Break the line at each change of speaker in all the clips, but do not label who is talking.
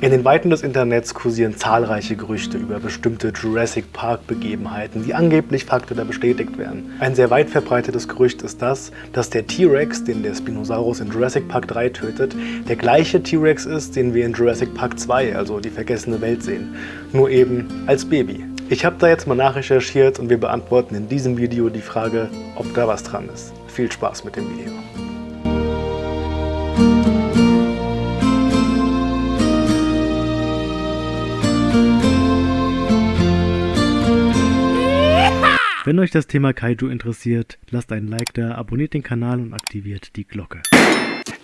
In den Weiten des Internets kursieren zahlreiche Gerüchte über bestimmte Jurassic Park Begebenheiten, die angeblich faktisch bestätigt werden. Ein sehr weit verbreitetes Gerücht ist das, dass der T-Rex, den der Spinosaurus in Jurassic Park 3 tötet, der gleiche T-Rex ist, den wir in Jurassic Park 2, also die vergessene Welt sehen, nur eben als Baby. Ich habe da jetzt mal nachrecherchiert und wir beantworten in diesem Video die Frage, ob da was dran ist. Viel Spaß mit dem Video. Wenn euch das Thema Kaiju interessiert, lasst einen Like da, abonniert den Kanal und aktiviert die Glocke.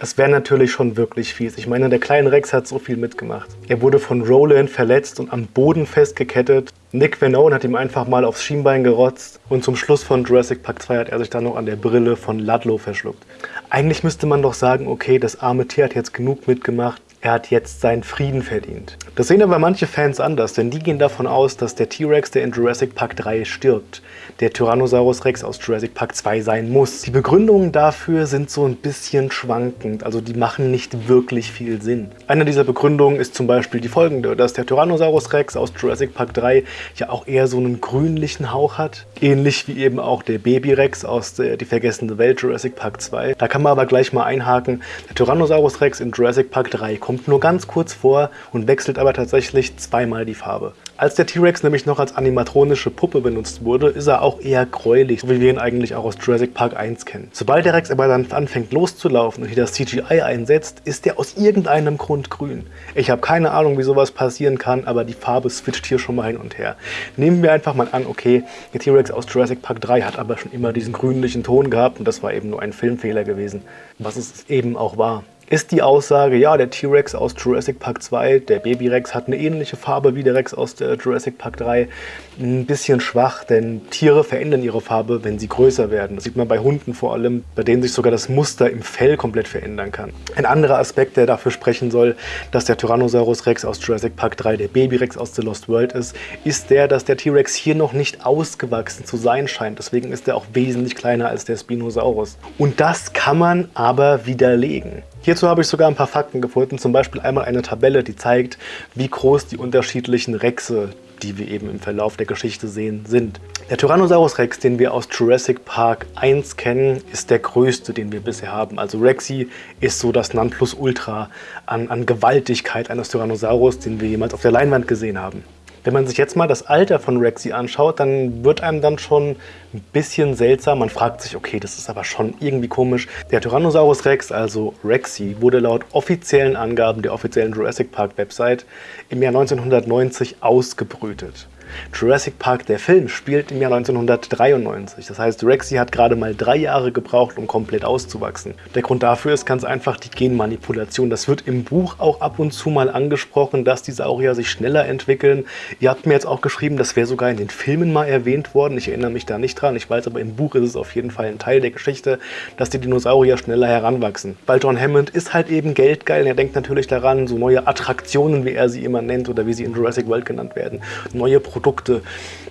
Es wäre natürlich schon wirklich fies. Ich meine, der kleine Rex hat so viel mitgemacht. Er wurde von Roland verletzt und am Boden festgekettet. Nick Venone hat ihm einfach mal aufs Schienbein gerotzt und zum Schluss von Jurassic Park 2 hat er sich dann noch an der Brille von Ludlow verschluckt. Eigentlich müsste man doch sagen, okay, das arme Tier hat jetzt genug mitgemacht, er hat jetzt seinen Frieden verdient. Das sehen aber manche Fans anders, denn die gehen davon aus, dass der T-Rex, der in Jurassic Park 3 stirbt, der Tyrannosaurus Rex aus Jurassic Park 2 sein muss. Die Begründungen dafür sind so ein bisschen schwankend, also die machen nicht wirklich viel Sinn. Eine dieser Begründungen ist zum Beispiel die folgende, dass der Tyrannosaurus Rex aus Jurassic Park 3 ja auch eher so einen grünlichen Hauch hat, ähnlich wie eben auch der Baby Rex aus der Die vergessene Welt Jurassic Park 2. Da kann man aber gleich mal einhaken, der Tyrannosaurus Rex in Jurassic Park 3 kommt nur ganz kurz vor und wechselt aber tatsächlich zweimal die Farbe. Als der T-Rex nämlich noch als animatronische Puppe benutzt wurde, ist er auch eher gräulich, so wie wir ihn eigentlich auch aus Jurassic Park 1 kennen. Sobald der Rex aber dann anfängt loszulaufen und hier das CGI einsetzt, ist er aus irgendeinem Grund grün. Ich habe keine Ahnung, wie sowas passieren kann, aber die Farbe switcht hier schon mal hin und her. Nehmen wir einfach mal an, okay, der T-Rex aus Jurassic Park 3 hat aber schon immer diesen grünlichen Ton gehabt und das war eben nur ein Filmfehler gewesen, was es eben auch war ist die Aussage, ja, der T-Rex aus Jurassic Park 2, der Baby-Rex, hat eine ähnliche Farbe wie der Rex aus der Jurassic Park 3. Ein bisschen schwach, denn Tiere verändern ihre Farbe, wenn sie größer werden. Das sieht man bei Hunden vor allem, bei denen sich sogar das Muster im Fell komplett verändern kann. Ein anderer Aspekt, der dafür sprechen soll, dass der Tyrannosaurus Rex aus Jurassic Park 3 der Baby-Rex aus The Lost World ist, ist der, dass der T-Rex hier noch nicht ausgewachsen zu sein scheint. Deswegen ist er auch wesentlich kleiner als der Spinosaurus. Und das kann man aber widerlegen. Hierzu habe ich sogar ein paar Fakten gefunden, zum Beispiel einmal eine Tabelle, die zeigt, wie groß die unterschiedlichen Rexe, die wir eben im Verlauf der Geschichte sehen, sind. Der Tyrannosaurus Rex, den wir aus Jurassic Park 1 kennen, ist der größte, den wir bisher haben. Also Rexy ist so das Nonplusultra an, an Gewaltigkeit eines Tyrannosaurus, den wir jemals auf der Leinwand gesehen haben. Wenn man sich jetzt mal das Alter von Rexy anschaut, dann wird einem dann schon ein bisschen seltsam. Man fragt sich, okay, das ist aber schon irgendwie komisch. Der Tyrannosaurus Rex, also Rexy, wurde laut offiziellen Angaben der offiziellen Jurassic Park Website im Jahr 1990 ausgebrütet. Jurassic Park, der Film, spielt im Jahr 1993. Das heißt, Rexy hat gerade mal drei Jahre gebraucht, um komplett auszuwachsen. Der Grund dafür ist ganz einfach die Genmanipulation. Das wird im Buch auch ab und zu mal angesprochen, dass die Saurier sich schneller entwickeln. Ihr habt mir jetzt auch geschrieben, das wäre sogar in den Filmen mal erwähnt worden. Ich erinnere mich da nicht dran. Ich weiß aber, im Buch ist es auf jeden Fall ein Teil der Geschichte, dass die Dinosaurier schneller heranwachsen. Weil John Hammond ist halt eben geldgeil. Er denkt natürlich daran, so neue Attraktionen, wie er sie immer nennt oder wie sie in Jurassic World genannt werden, neue Produkte Produkte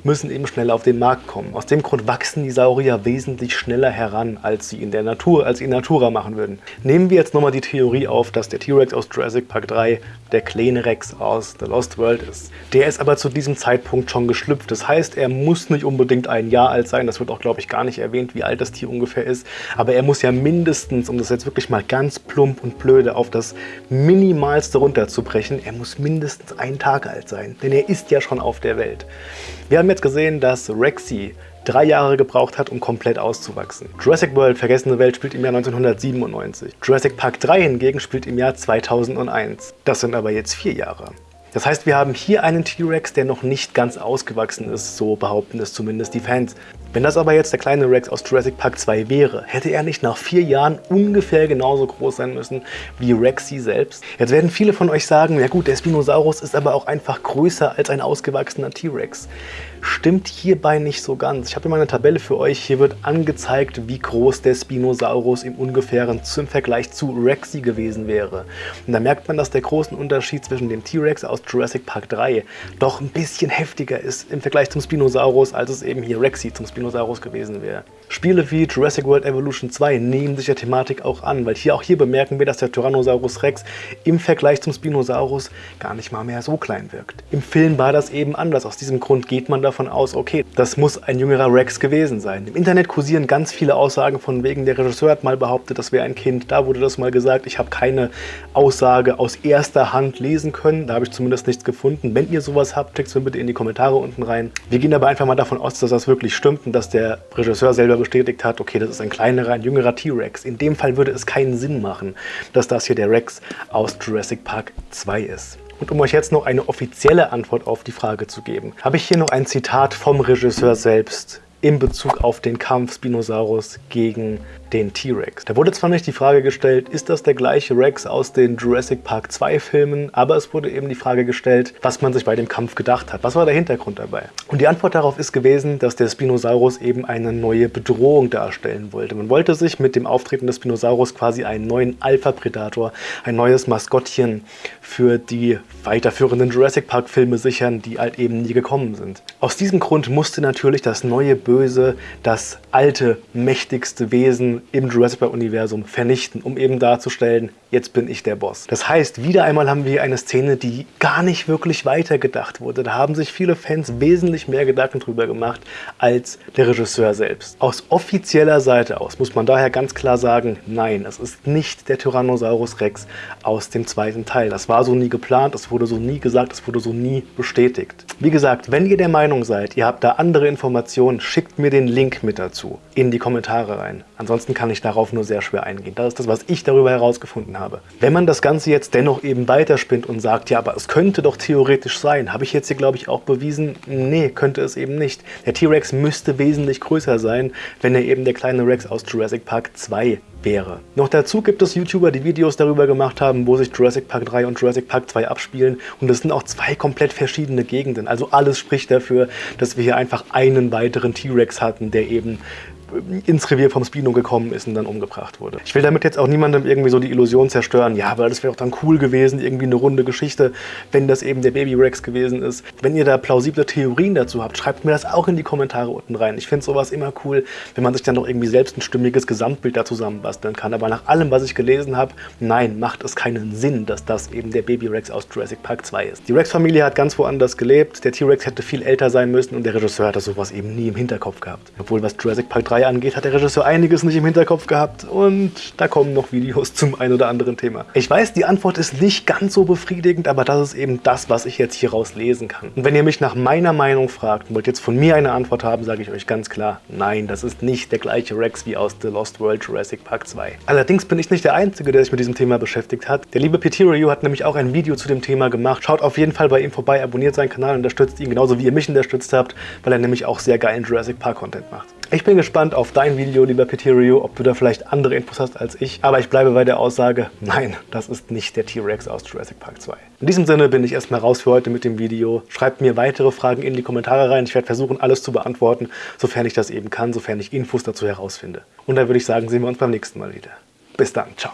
müssen eben schneller auf den Markt kommen. Aus dem Grund wachsen die Saurier wesentlich schneller heran, als sie in der Natur, als in Natura machen würden. Nehmen wir jetzt nochmal die Theorie auf, dass der T-Rex aus Jurassic Park 3 der kleine Rex aus The Lost World ist. Der ist aber zu diesem Zeitpunkt schon geschlüpft. Das heißt, er muss nicht unbedingt ein Jahr alt sein. Das wird auch, glaube ich, gar nicht erwähnt, wie alt das Tier ungefähr ist. Aber er muss ja mindestens, um das jetzt wirklich mal ganz plump und blöde auf das Minimalste runterzubrechen, er muss mindestens einen Tag alt sein. Denn er ist ja schon auf der Welt. Wir haben jetzt gesehen, dass Rexy drei Jahre gebraucht hat, um komplett auszuwachsen. Jurassic World Vergessene Welt spielt im Jahr 1997. Jurassic Park 3 hingegen spielt im Jahr 2001. Das sind aber jetzt vier Jahre. Das heißt, wir haben hier einen T-Rex, der noch nicht ganz ausgewachsen ist, so behaupten es zumindest die Fans. Wenn das aber jetzt der kleine Rex aus Jurassic Park 2 wäre, hätte er nicht nach vier Jahren ungefähr genauso groß sein müssen wie Rexy selbst? Jetzt werden viele von euch sagen, ja gut, der Spinosaurus ist aber auch einfach größer als ein ausgewachsener T-Rex. Stimmt hierbei nicht so ganz. Ich habe hier mal eine Tabelle für euch. Hier wird angezeigt, wie groß der Spinosaurus im ungefähren im Vergleich zu Rexy gewesen wäre. Und da merkt man, dass der große Unterschied zwischen dem T-Rex aus Jurassic Park 3 doch ein bisschen heftiger ist im Vergleich zum Spinosaurus, als es eben hier Rexy zum Spinosaurus gewesen wäre. Spiele wie Jurassic World Evolution 2 nehmen sich der Thematik auch an, weil hier auch hier bemerken wir, dass der Tyrannosaurus Rex im Vergleich zum Spinosaurus gar nicht mal mehr so klein wirkt. Im Film war das eben anders. Aus diesem Grund geht man davon aus, okay, das muss ein jüngerer Rex gewesen sein. Im Internet kursieren ganz viele Aussagen von wegen, der Regisseur hat mal behauptet, das wäre ein Kind. Da wurde das mal gesagt. Ich habe keine Aussage aus erster Hand lesen können. Da habe ich zumindest nichts gefunden. Wenn ihr sowas habt, schickt es mir bitte in die Kommentare unten rein. Wir gehen aber einfach mal davon aus, dass das wirklich stimmt und dass der Regisseur selber bestätigt hat, okay, das ist ein kleinerer, ein jüngerer T-Rex. In dem Fall würde es keinen Sinn machen, dass das hier der Rex aus Jurassic Park 2 ist. Und um euch jetzt noch eine offizielle Antwort auf die Frage zu geben, habe ich hier noch ein Zitat vom Regisseur selbst in Bezug auf den Kampf Spinosaurus gegen den T-Rex. Da wurde zwar nicht die Frage gestellt, ist das der gleiche Rex aus den Jurassic Park 2 Filmen, aber es wurde eben die Frage gestellt, was man sich bei dem Kampf gedacht hat. Was war der Hintergrund dabei? Und die Antwort darauf ist gewesen, dass der Spinosaurus eben eine neue Bedrohung darstellen wollte. Man wollte sich mit dem Auftreten des Spinosaurus quasi einen neuen Alpha-Predator, ein neues Maskottchen für die weiterführenden Jurassic Park Filme sichern, die halt eben nie gekommen sind. Aus diesem Grund musste natürlich das neue Böse, das alte, mächtigste Wesen im Jurassic Park-Universum vernichten, um eben darzustellen, jetzt bin ich der Boss. Das heißt, wieder einmal haben wir eine Szene, die gar nicht wirklich weitergedacht wurde. Da haben sich viele Fans wesentlich mehr Gedanken drüber gemacht als der Regisseur selbst. Aus offizieller Seite aus muss man daher ganz klar sagen, nein, es ist nicht der Tyrannosaurus Rex aus dem zweiten Teil. Das war so nie geplant, es wurde so nie gesagt, es wurde so nie bestätigt. Wie gesagt, wenn ihr der Meinung seid, ihr habt da andere Informationen, schickt mir den Link mit dazu in die Kommentare rein. Ansonsten kann ich darauf nur sehr schwer eingehen. Das ist das, was ich darüber herausgefunden habe. Wenn man das Ganze jetzt dennoch eben weiterspinnt und sagt, ja, aber es könnte doch theoretisch sein, habe ich jetzt hier, glaube ich, auch bewiesen, nee, könnte es eben nicht. Der T-Rex müsste wesentlich größer sein, wenn er eben der kleine Rex aus Jurassic Park 2 wäre. Noch dazu gibt es YouTuber, die Videos darüber gemacht haben, wo sich Jurassic Park 3 und Jurassic Park 2 abspielen und es sind auch zwei komplett verschiedene Gegenden. Also alles spricht dafür, dass wir hier einfach einen weiteren T-Rex hatten, der eben ins Revier vom Spino gekommen ist und dann umgebracht wurde. Ich will damit jetzt auch niemandem irgendwie so die Illusion zerstören, ja, weil das wäre doch dann cool gewesen, irgendwie eine runde Geschichte, wenn das eben der Baby Rex gewesen ist. Wenn ihr da plausible Theorien dazu habt, schreibt mir das auch in die Kommentare unten rein. Ich finde sowas immer cool, wenn man sich dann doch irgendwie selbst ein stimmiges Gesamtbild da zusammenbasteln kann. Aber nach allem, was ich gelesen habe, nein, macht es keinen Sinn, dass das eben der Baby Rex aus Jurassic Park 2 ist. Die Rex-Familie hat ganz woanders gelebt, der T-Rex hätte viel älter sein müssen und der Regisseur hatte sowas eben nie im Hinterkopf gehabt. Obwohl, was Jurassic Park 3 angeht, hat der Regisseur einiges nicht im Hinterkopf gehabt und da kommen noch Videos zum ein oder anderen Thema. Ich weiß, die Antwort ist nicht ganz so befriedigend, aber das ist eben das, was ich jetzt hieraus lesen kann. Und wenn ihr mich nach meiner Meinung fragt und wollt jetzt von mir eine Antwort haben, sage ich euch ganz klar, nein, das ist nicht der gleiche Rex wie aus The Lost World Jurassic Park 2. Allerdings bin ich nicht der Einzige, der sich mit diesem Thema beschäftigt hat. Der liebe Review hat nämlich auch ein Video zu dem Thema gemacht. Schaut auf jeden Fall bei ihm vorbei, abonniert seinen Kanal und unterstützt ihn genauso wie ihr mich unterstützt habt, weil er nämlich auch sehr geilen Jurassic Park Content macht. Ich bin gespannt auf dein Video, lieber Peterio, ob du da vielleicht andere Infos hast als ich. Aber ich bleibe bei der Aussage, nein, das ist nicht der T-Rex aus Jurassic Park 2. In diesem Sinne bin ich erstmal raus für heute mit dem Video. Schreibt mir weitere Fragen in die Kommentare rein. Ich werde versuchen, alles zu beantworten, sofern ich das eben kann, sofern ich Infos dazu herausfinde. Und dann würde ich sagen, sehen wir uns beim nächsten Mal wieder. Bis dann, ciao.